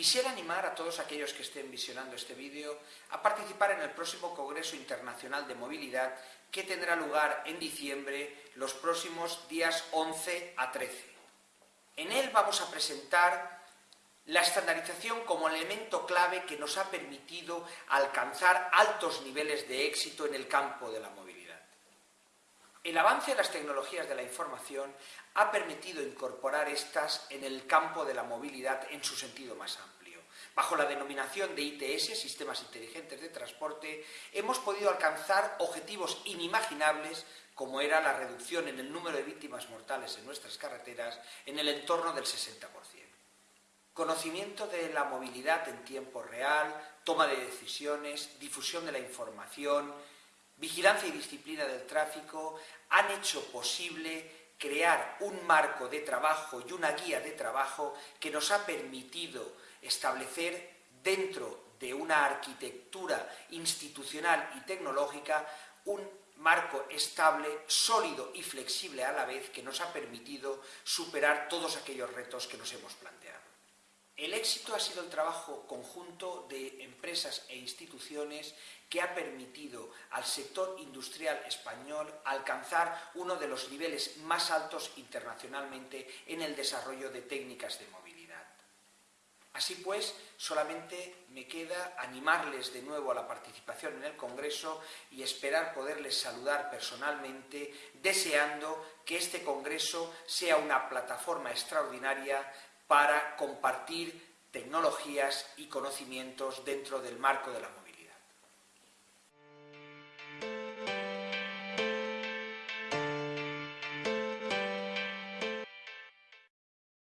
Quisiera animar a todos aquellos que estén visionando este vídeo a participar en el próximo Congreso Internacional de Movilidad que tendrá lugar en diciembre los próximos días 11 a 13. En él vamos a presentar la estandarización como elemento clave que nos ha permitido alcanzar altos niveles de éxito en el campo de la movilidad. El avance de las tecnologías de la información ha permitido incorporar estas en el campo de la movilidad en su sentido más amplio. Bajo la denominación de ITS, Sistemas Inteligentes de Transporte, hemos podido alcanzar objetivos inimaginables como era la reducción en el número de víctimas mortales en nuestras carreteras en el entorno del 60%. Conocimiento de la movilidad en tiempo real, toma de decisiones, difusión de la información, vigilancia y disciplina del tráfico han hecho posible crear un marco de trabajo y una guía de trabajo que nos ha permitido establecer dentro de una arquitectura institucional y tecnológica un marco estable, sólido y flexible a la vez que nos ha permitido superar todos aquellos retos que nos hemos planteado. El éxito ha sido el trabajo conjunto de empresas e instituciones que ha permitido al sector industrial español alcanzar uno de los niveles más altos internacionalmente en el desarrollo de técnicas de movilidad. Así pues, solamente me queda animarles de nuevo a la participación en el Congreso y esperar poderles saludar personalmente, deseando que este Congreso sea una plataforma extraordinaria para compartir tecnologías y conocimientos dentro del marco de la.